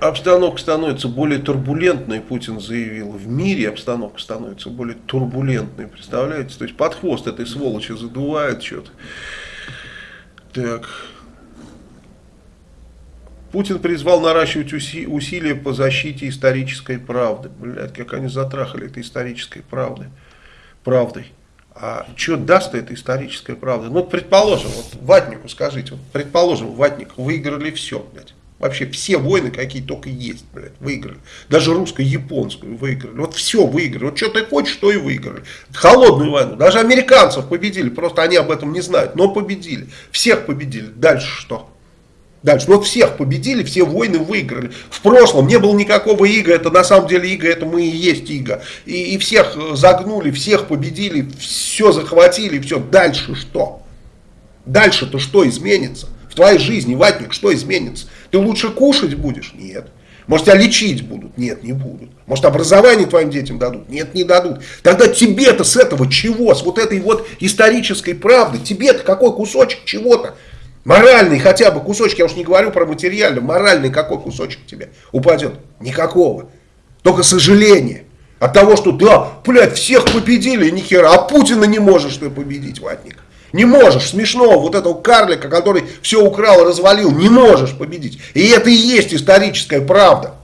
обстановка становится более турбулентной, Путин заявил. В мире обстановка становится более турбулентной, представляете? То есть под хвост этой сволочи задувает что-то. Так. Путин призвал наращивать уси усилия по защите исторической правды. Блядь, как они затрахали этой исторической правды. правдой. А что даст эта историческая правда? Ну, предположим, вот Ватнику скажите, вот, предположим, Ватник выиграли все, блядь. Вообще все войны, какие только есть, блядь, выиграли. Даже русско-японскую выиграли. Вот все выиграли. Вот что ты хочешь, что и выиграли. Холодную войну. Даже американцев победили. Просто они об этом не знают. Но победили. Всех победили. Дальше что? Дальше. Ну, вот всех победили, все войны выиграли. В прошлом не было никакого ига, это на самом деле ига, это мы и есть ига. И, и всех э, загнули, всех победили, все захватили, все. Дальше что? Дальше-то что изменится? В твоей жизни, ватник, что изменится? Ты лучше кушать будешь? Нет. Может, тебя лечить будут? Нет, не будут. Может, образование твоим детям дадут? Нет, не дадут. Тогда тебе-то с этого чего? С вот этой вот исторической правды? Тебе-то какой кусочек чего-то? Моральный хотя бы кусочек, я уж не говорю про материальный, моральный какой кусочек тебе упадет? Никакого. Только сожаление. От того, что да, блядь, всех победили, ни хера, а Путина не можешь ты победить, ватник. Не можешь, смешно, вот этого карлика, который все украл, развалил, не можешь победить. И это и есть историческая правда.